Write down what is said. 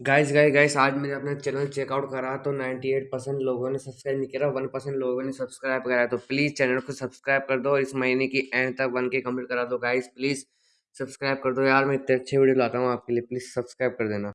Guys guys guys आज मैंने अपना चैनल चेकआउट करा तो 98 परसेंट लोगों ने सब्सक्राइब नहीं करा वन परसेंट लोगों ने सब्सक्राइब करा तो प्लीज़ चैनल को सब्सक्राइब कर दो और इस महीने की एंड तक वन के कंप्लीट करा दो। गाइस प्लीज़ सब्सक्राइब कर दो। यार, मैं इतने अच्छे वीडियो लाता हूँ आपके लिए प्लीज़ सब्सक्राइब कर देना।